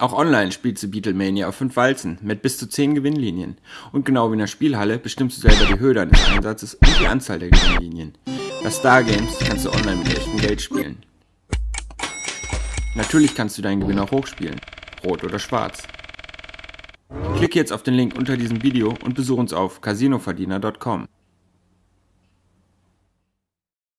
Auch online spielst du Beatlemania auf 5 Walzen mit bis zu 10 Gewinnlinien. Und genau wie in der Spielhalle bestimmst du selber die Höhe deines Einsatzes und die Anzahl der Gewinnlinien. Bei Star Games kannst du online mit echtem Geld spielen. Natürlich kannst du deinen Gewinn auch hochspielen, rot oder schwarz. Klicke jetzt auf den Link unter diesem Video und besuche uns auf casinoverdiener.com.